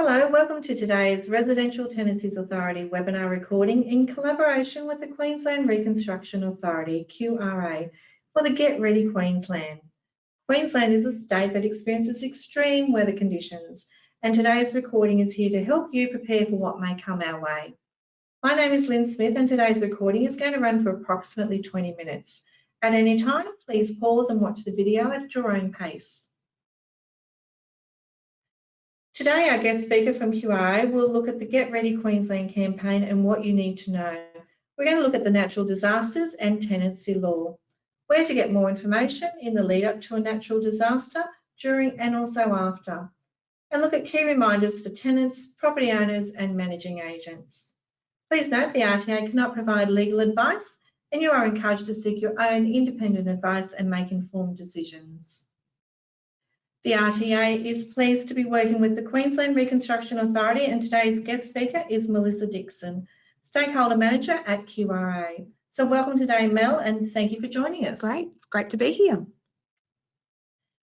Hello, welcome to today's Residential Tenancies Authority webinar recording in collaboration with the Queensland Reconstruction Authority, QRA, for the Get Ready Queensland. Queensland is a state that experiences extreme weather conditions and today's recording is here to help you prepare for what may come our way. My name is Lynn Smith and today's recording is going to run for approximately 20 minutes. At any time, please pause and watch the video at your own pace. Today, our guest speaker from QRA will look at the Get Ready Queensland campaign and what you need to know. We're going to look at the natural disasters and tenancy law, where to get more information in the lead up to a natural disaster, during and also after, and look at key reminders for tenants, property owners and managing agents. Please note the RTA cannot provide legal advice and you are encouraged to seek your own independent advice and make informed decisions. The RTA is pleased to be working with the Queensland Reconstruction Authority and today's guest speaker is Melissa Dixon, Stakeholder Manager at QRA. So welcome today, Mel, and thank you for joining us. Great, it's great to be here.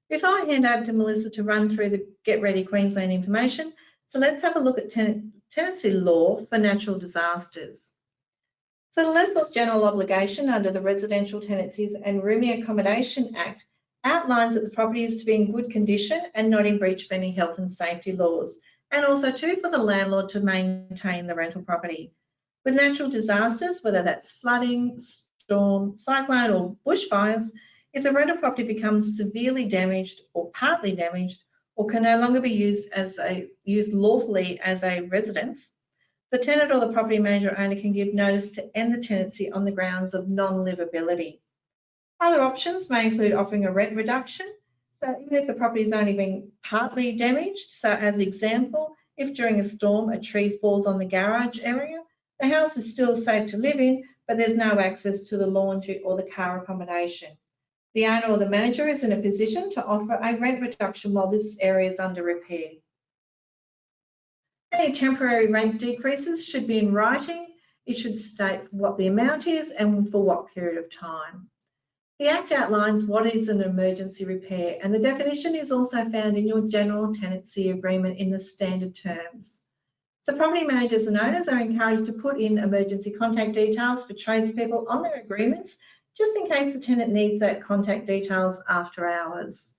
Before I hand over to Melissa to run through the Get Ready Queensland information, so let's have a look at ten tenancy law for natural disasters. So the Lessor's General Obligation under the Residential Tenancies and Rooming Accommodation Act outlines that the property is to be in good condition and not in breach of any health and safety laws, and also too for the landlord to maintain the rental property. With natural disasters, whether that's flooding, storm, cyclone or bushfires, if the rental property becomes severely damaged or partly damaged or can no longer be used as a used lawfully as a residence, the tenant or the property manager owner can give notice to end the tenancy on the grounds of non-livability. Other options may include offering a rent reduction. So even if the property is only being partly damaged, so as an example, if during a storm a tree falls on the garage area, the house is still safe to live in, but there's no access to the laundry or the car accommodation. The owner or the manager is in a position to offer a rent reduction while this area is under repair. Any temporary rent decreases should be in writing. It should state what the amount is and for what period of time. The Act outlines what is an emergency repair and the definition is also found in your general tenancy agreement in the standard terms. So property managers and owners are encouraged to put in emergency contact details for tradespeople on their agreements, just in case the tenant needs that contact details after hours.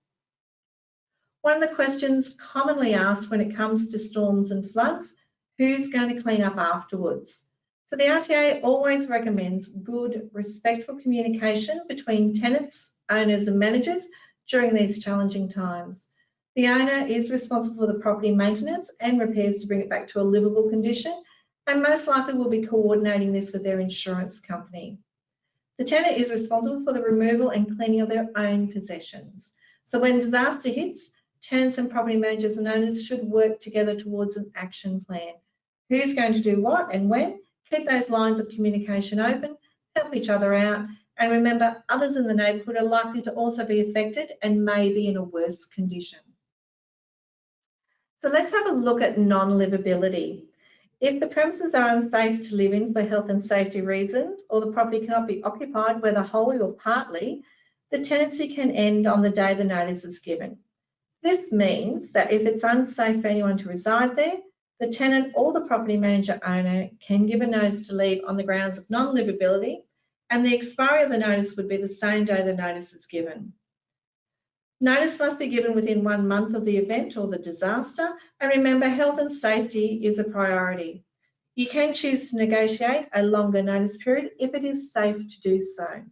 One of the questions commonly asked when it comes to storms and floods, who's going to clean up afterwards? So the RTA always recommends good, respectful communication between tenants, owners and managers during these challenging times. The owner is responsible for the property maintenance and repairs to bring it back to a livable condition and most likely will be coordinating this with their insurance company. The tenant is responsible for the removal and cleaning of their own possessions. So when disaster hits, tenants and property managers and owners should work together towards an action plan. Who's going to do what and when Keep those lines of communication open, help each other out, and remember others in the neighbourhood are likely to also be affected and may be in a worse condition. So let's have a look at non-livability. If the premises are unsafe to live in for health and safety reasons, or the property cannot be occupied whether wholly or partly, the tenancy can end on the day the notice is given. This means that if it's unsafe for anyone to reside there, the tenant or the property manager owner can give a notice to leave on the grounds of non-livability and the expiry of the notice would be the same day the notice is given. Notice must be given within one month of the event or the disaster and remember health and safety is a priority. You can choose to negotiate a longer notice period if it is safe to do so.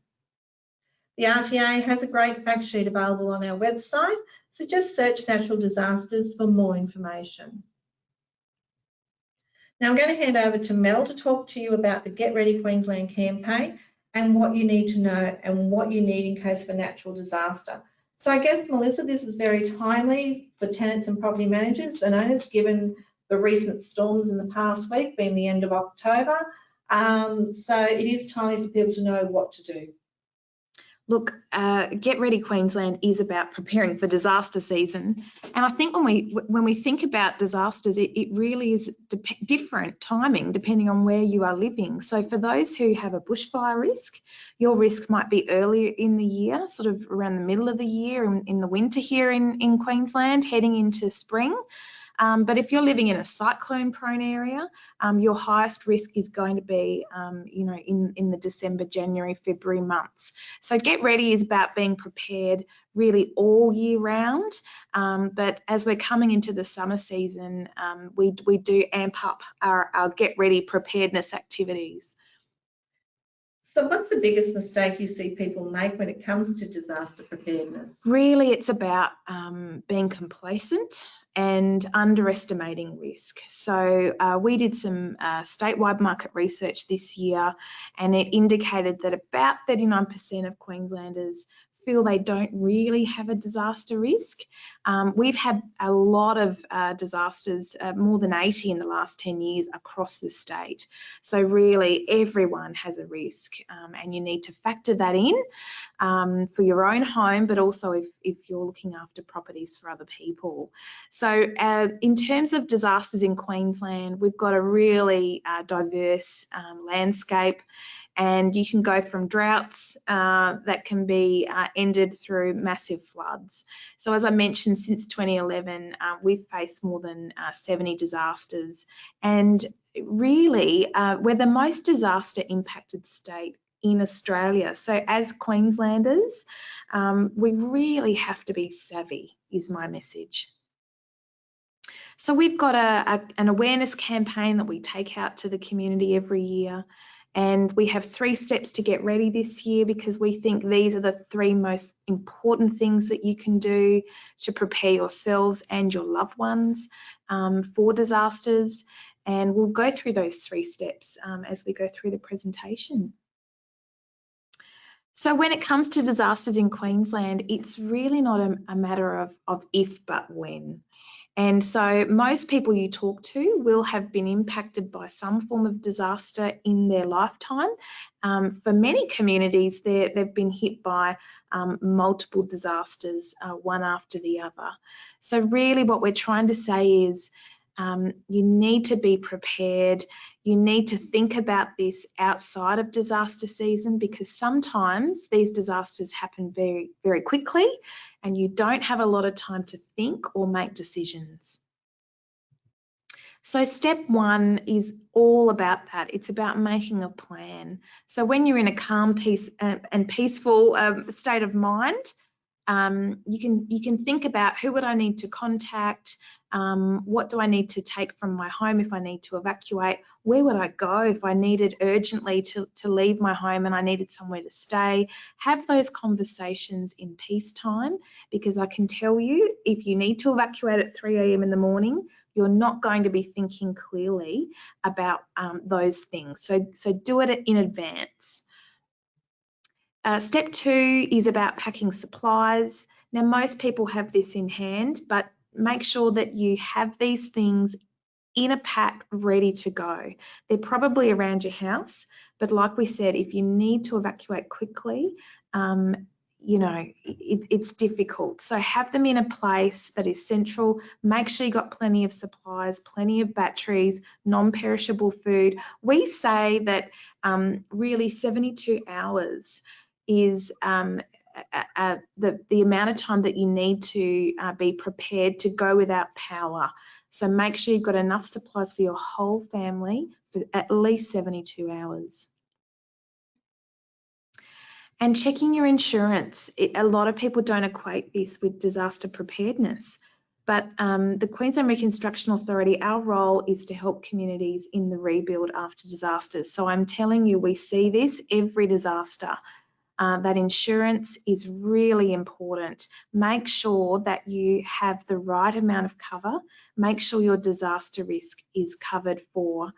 The RTA has a great fact sheet available on our website, so just search natural disasters for more information. Now I'm going to hand over to Mel to talk to you about the Get Ready Queensland campaign and what you need to know and what you need in case of a natural disaster. So I guess, Melissa, this is very timely for tenants and property managers and owners given the recent storms in the past week being the end of October. Um, so it is timely for people to know what to do. Look, uh, Get Ready Queensland is about preparing for disaster season, and I think when we when we think about disasters, it, it really is different timing depending on where you are living. So for those who have a bushfire risk, your risk might be earlier in the year, sort of around the middle of the year, in, in the winter here in in Queensland, heading into spring. Um, but if you're living in a cyclone prone area, um, your highest risk is going to be, um, you know, in, in the December, January, February months. So get ready is about being prepared really all year round. Um, but as we're coming into the summer season, um, we, we do amp up our, our get ready preparedness activities. So what's the biggest mistake you see people make when it comes to disaster preparedness? Really, it's about um, being complacent and underestimating risk. So uh, we did some uh, statewide market research this year and it indicated that about 39% of Queenslanders feel they don't really have a disaster risk. Um, we've had a lot of uh, disasters, uh, more than 80 in the last 10 years across the state. So really everyone has a risk um, and you need to factor that in um, for your own home, but also if, if you're looking after properties for other people. So uh, in terms of disasters in Queensland, we've got a really uh, diverse um, landscape and you can go from droughts uh, that can be uh, ended through massive floods. So as I mentioned, since 2011, uh, we've faced more than uh, 70 disasters and really uh, we're the most disaster impacted state in Australia. So as Queenslanders, um, we really have to be savvy is my message. So we've got a, a, an awareness campaign that we take out to the community every year. And we have three steps to get ready this year because we think these are the three most important things that you can do to prepare yourselves and your loved ones um, for disasters. And we'll go through those three steps um, as we go through the presentation. So when it comes to disasters in Queensland, it's really not a, a matter of, of if but when. And so most people you talk to will have been impacted by some form of disaster in their lifetime. Um, for many communities, they've been hit by um, multiple disasters, uh, one after the other. So really what we're trying to say is um, you need to be prepared. You need to think about this outside of disaster season because sometimes these disasters happen very, very quickly and you don't have a lot of time to think or make decisions. So step one is all about that. It's about making a plan. So when you're in a calm, peace uh, and peaceful um, state of mind, um, you can you can think about who would I need to contact, um, what do I need to take from my home if I need to evacuate, where would I go if I needed urgently to, to leave my home and I needed somewhere to stay. Have those conversations in peacetime because I can tell you if you need to evacuate at 3 a.m. in the morning, you're not going to be thinking clearly about um, those things. So, so do it in advance. Uh, step two is about packing supplies. Now, most people have this in hand, but make sure that you have these things in a pack ready to go. They're probably around your house, but like we said, if you need to evacuate quickly, um, you know, it, it's difficult. So have them in a place that is central. Make sure you got plenty of supplies, plenty of batteries, non-perishable food. We say that um, really 72 hours is um, uh, the, the amount of time that you need to uh, be prepared to go without power. So make sure you've got enough supplies for your whole family for at least 72 hours. And checking your insurance. It, a lot of people don't equate this with disaster preparedness. But um, the Queensland Reconstruction Authority, our role is to help communities in the rebuild after disasters. So I'm telling you, we see this every disaster uh, that insurance is really important. Make sure that you have the right amount of cover. Make sure your disaster risk is covered for.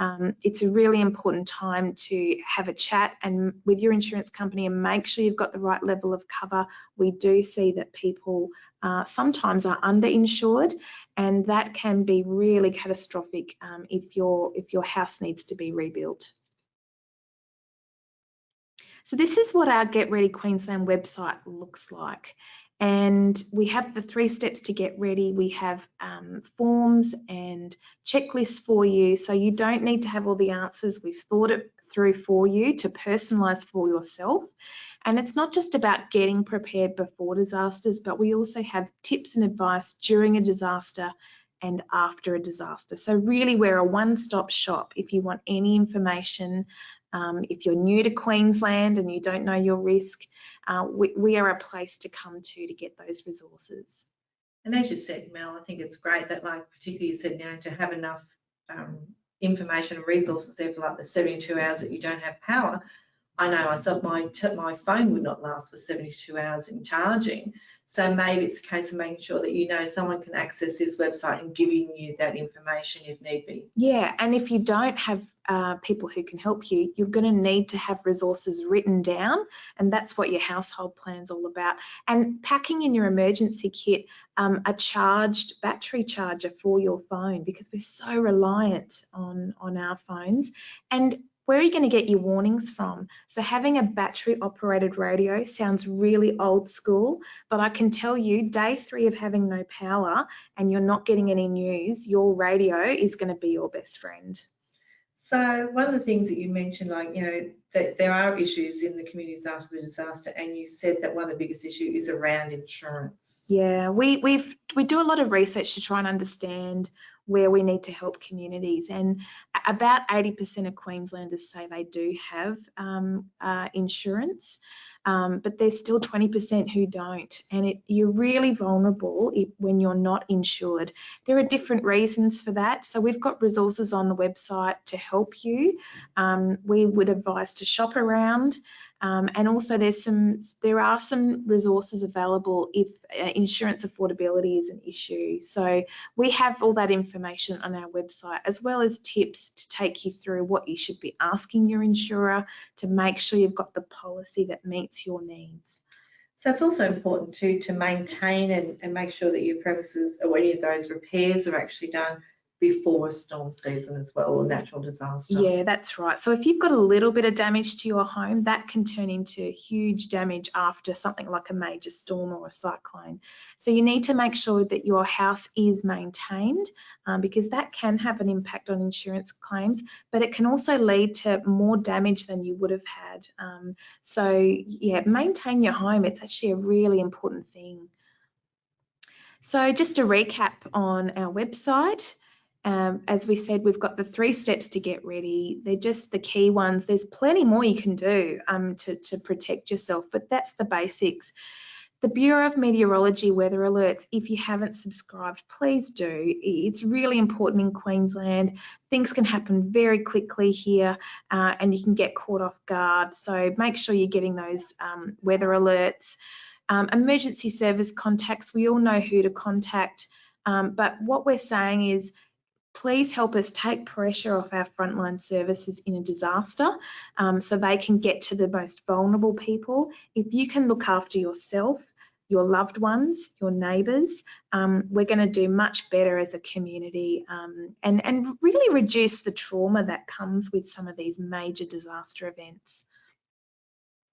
Um, it's a really important time to have a chat and with your insurance company and make sure you've got the right level of cover. We do see that people uh, sometimes are underinsured and that can be really catastrophic um, if your if your house needs to be rebuilt. So this is what our Get Ready Queensland website looks like. And we have the three steps to get ready. We have um, forms and checklists for you. So you don't need to have all the answers. We've thought it through for you to personalize for yourself. And it's not just about getting prepared before disasters, but we also have tips and advice during a disaster and after a disaster. So really we're a one-stop shop if you want any information. Um, if you're new to Queensland and you don't know your risk, uh, we, we are a place to come to to get those resources. And as you said, Mel, I think it's great that, like, particularly you said now, to have enough um, information and resources there for like the 72 hours that you don't have power. I know myself, my my phone would not last for 72 hours in charging. So maybe it's a case of making sure that you know someone can access this website and giving you that information if need be. Yeah, and if you don't have uh, people who can help you, you're going to need to have resources written down, and that's what your household plan's all about. And packing in your emergency kit um, a charged battery charger for your phone because we're so reliant on on our phones and where are you going to get your warnings from? So having a battery operated radio sounds really old school, but I can tell you day three of having no power and you're not getting any news, your radio is going to be your best friend. So one of the things that you mentioned, like, you know, that there are issues in the communities after the disaster, and you said that one of the biggest issues is around insurance. Yeah, we we've we do a lot of research to try and understand where we need to help communities. And about 80% of Queenslanders say they do have um, uh, insurance, um, but there's still 20% who don't. And it, you're really vulnerable if, when you're not insured. There are different reasons for that. So we've got resources on the website to help you. Um, we would advise to shop around. Um, and also there's some, there are some resources available if uh, insurance affordability is an issue. So we have all that information on our website as well as tips to take you through what you should be asking your insurer to make sure you've got the policy that meets your needs. So it's also important too to maintain and, and make sure that your premises or any of those repairs are actually done before a storm season as well or natural disaster. Yeah, that's right. So if you've got a little bit of damage to your home, that can turn into huge damage after something like a major storm or a cyclone. So you need to make sure that your house is maintained um, because that can have an impact on insurance claims, but it can also lead to more damage than you would have had. Um, so yeah, maintain your home. It's actually a really important thing. So just a recap on our website. Um, as we said, we've got the three steps to get ready. They're just the key ones. There's plenty more you can do um, to, to protect yourself, but that's the basics. The Bureau of Meteorology weather alerts, if you haven't subscribed, please do. It's really important in Queensland. Things can happen very quickly here uh, and you can get caught off guard. So make sure you're getting those um, weather alerts. Um, emergency service contacts, we all know who to contact. Um, but what we're saying is please help us take pressure off our frontline services in a disaster um, so they can get to the most vulnerable people. If you can look after yourself, your loved ones, your neighbours, um, we're going to do much better as a community um, and, and really reduce the trauma that comes with some of these major disaster events.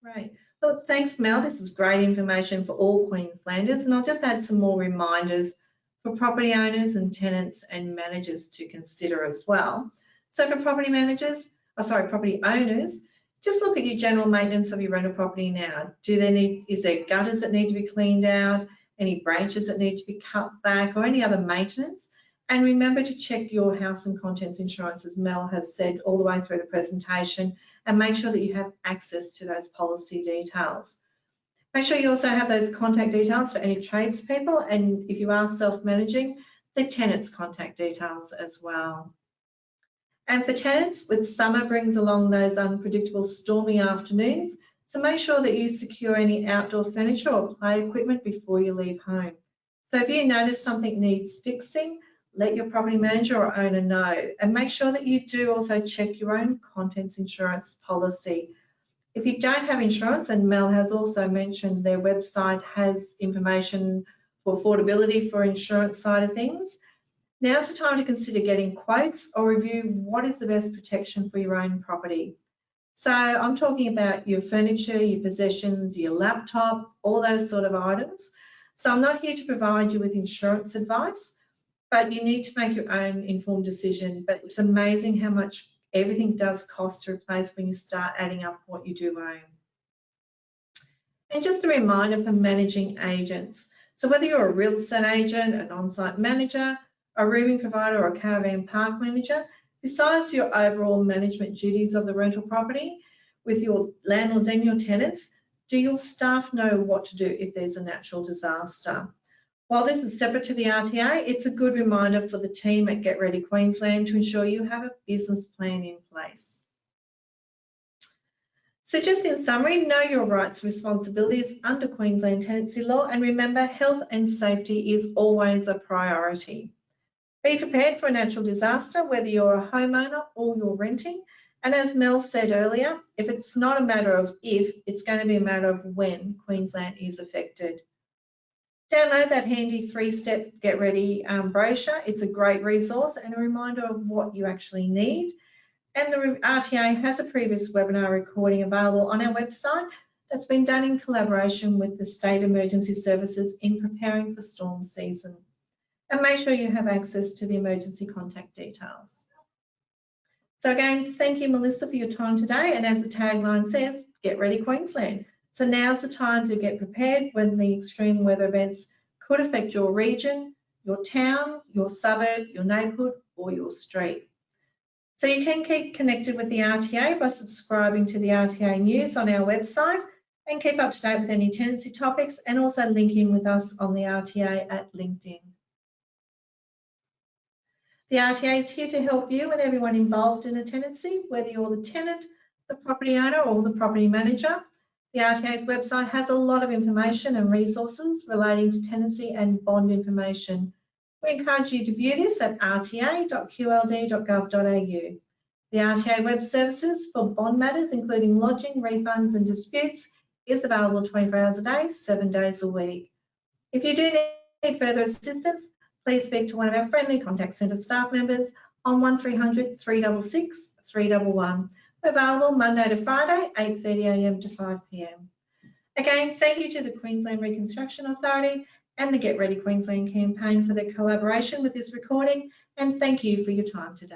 Right. Well, thanks, Mel. This is great information for all Queenslanders. And I'll just add some more reminders for property owners and tenants and managers to consider as well. So for property managers, oh sorry, property owners, just look at your general maintenance of your rental property now. Do they need, is there gutters that need to be cleaned out, any branches that need to be cut back or any other maintenance? And remember to check your house and contents insurance as Mel has said all the way through the presentation and make sure that you have access to those policy details. Make sure you also have those contact details for any tradespeople and if you are self-managing, the tenant's contact details as well. And for tenants, with summer brings along those unpredictable stormy afternoons, so make sure that you secure any outdoor furniture or play equipment before you leave home. So if you notice something needs fixing, let your property manager or owner know and make sure that you do also check your own contents insurance policy if you don't have insurance, and Mel has also mentioned their website has information for affordability for insurance side of things, now's the time to consider getting quotes or review what is the best protection for your own property. So I'm talking about your furniture, your possessions, your laptop, all those sort of items. So I'm not here to provide you with insurance advice, but you need to make your own informed decision. But it's amazing how much everything does cost to replace when you start adding up what you do own. And just a reminder for managing agents. So whether you're a real estate agent, an on-site manager, a rooming provider or a caravan park manager, besides your overall management duties of the rental property with your landlords and your tenants, do your staff know what to do if there's a natural disaster? While this is separate to the RTA, it's a good reminder for the team at Get Ready Queensland to ensure you have a business plan in place. So just in summary, know your rights and responsibilities under Queensland tenancy law and remember health and safety is always a priority. Be prepared for a natural disaster, whether you're a homeowner or you're renting. And as Mel said earlier, if it's not a matter of if, it's going to be a matter of when Queensland is affected. Download that handy three-step Get Ready um, brochure. It's a great resource and a reminder of what you actually need. And the RTA has a previous webinar recording available on our website that's been done in collaboration with the State Emergency Services in preparing for storm season. And make sure you have access to the emergency contact details. So again, thank you, Melissa, for your time today. And as the tagline says, get ready Queensland. So now's the time to get prepared when the extreme weather events could affect your region, your town, your suburb, your neighbourhood or your street. So you can keep connected with the RTA by subscribing to the RTA news on our website and keep up to date with any tenancy topics and also link in with us on the RTA at LinkedIn. The RTA is here to help you and everyone involved in a tenancy, whether you're the tenant, the property owner or the property manager. The RTA's website has a lot of information and resources relating to tenancy and bond information. We encourage you to view this at rta.qld.gov.au. The RTA Web Services for bond matters, including lodging, refunds and disputes, is available 24 hours a day, seven days a week. If you do need further assistance, please speak to one of our friendly contact centre staff members on 1300 366 311 available Monday to Friday, 8.30am to 5pm. Again, thank you to the Queensland Reconstruction Authority and the Get Ready Queensland campaign for their collaboration with this recording, and thank you for your time today.